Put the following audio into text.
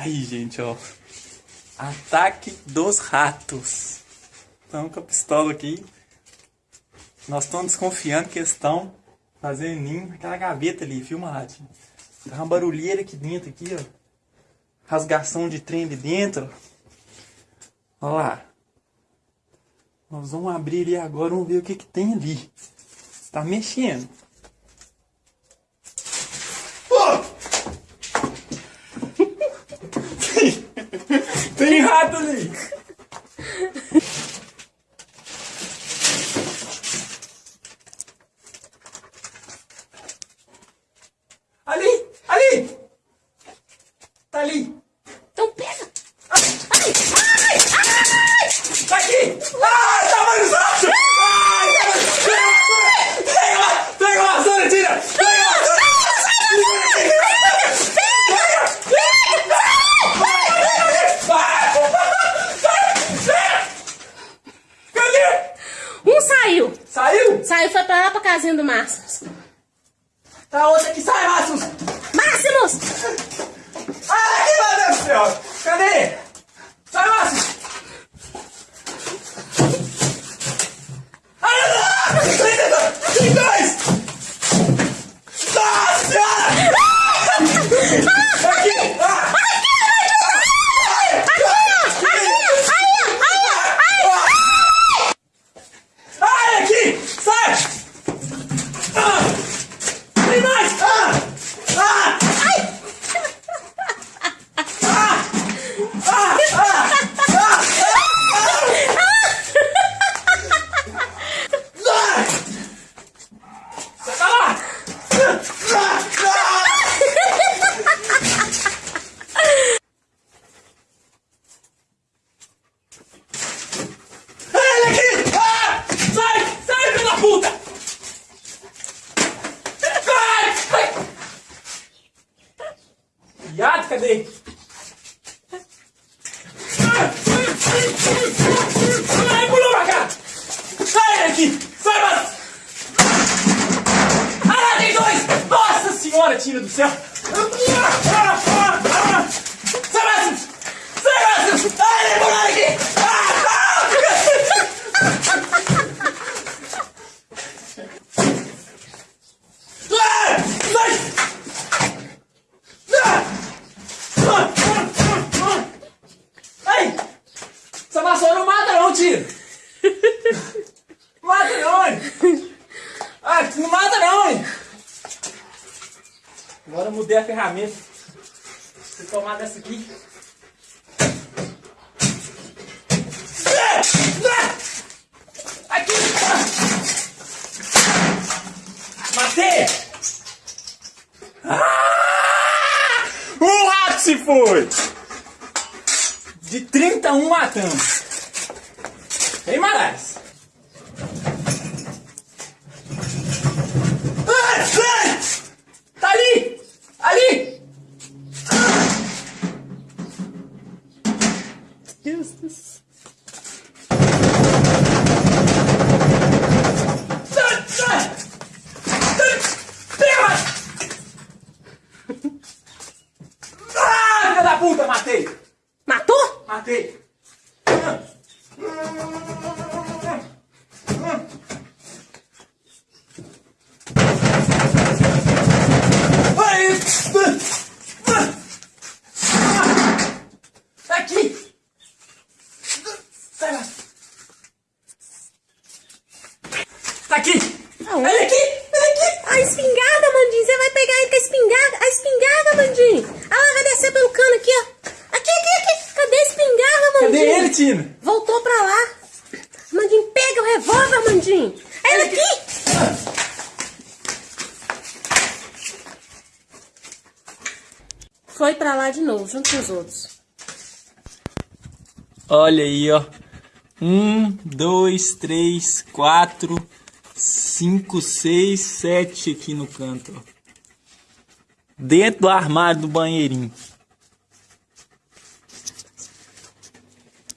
Aí, gente, ó. Ataque dos ratos. Estamos com a pistola aqui. Nós estamos desconfiando que eles estão fazendo ninho naquela gaveta ali, viu, Ratinho? Tá uma barulheira aqui dentro, aqui, ó. Rasgação de trem ali dentro. Olha lá. Nós vamos abrir ali agora, vamos ver o que que tem ali. Tá mexendo. Tem rato ali! Ali! Ali! Tá ali! Então pega! Ai! Ai! Ai! Tá aqui! Ah! Tá mais alto! Ai! Pega lá! Pega lá! Zona, tira! Pega lá! Cadê? Um saiu! Saiu, foi pra lá pra casinha do Máximos. Tá outra aqui, sai, Márcio! Máximos! Ai, meu Deus do céu! Cadê? Sai, Márcio! Ai, não! Tem- Tem dois! Nossa senhora! Aqui! Ah! Ai, aqui! Sai! Ah! Tem mais! Ah! Ah! Sai! Sai pra lá! Ah! Ah! Ele aqui! Ah! Sai! Sai, filho da puta! Sai! Sai! Cadê? Ai, pulou pra cá! Sai daqui! Sai, mano! Ah, tem dois! Nossa senhora, tira do céu! Sai, Márcio! Sai, Márcio! Ai, ele pulou aqui! Ah, ah! Ah! Sai! Ah! Ah! Ah! Ah! Ai! Essa vassoura não mata não, tio! Mata não, hein? Ah, não mata não, hein? Mudei a ferramenta. Vou tomar dessa aqui. Aqui! Matei! Ah! O rato se foi! De 31 matamos. Tem mais. Ai, ai! Tá ali! Ali! Pega! Ah, filha da puta, matei! Matou? Matei! Ai! Tá aqui! Sai lá! Tá aqui! Aonde? Olha aqui! Olha aqui! A espingarda, Mandinho! Você vai pegar ele com a espingarda? A espingarda, Mandinho! Ah, lá, vai descer pelo cano aqui, ó! Aqui, aqui, aqui! Cadê a espingarda, Mandinho? Cadê ele, Tina? Voltou pra lá! Mandinho, pega o revólver, Mandinho! É ele aqui! Foi pra lá de novo, junto com os outros. Olha aí, ó. Um, dois, três, quatro, cinco, seis, sete aqui no canto. Dentro do armário do banheirinho.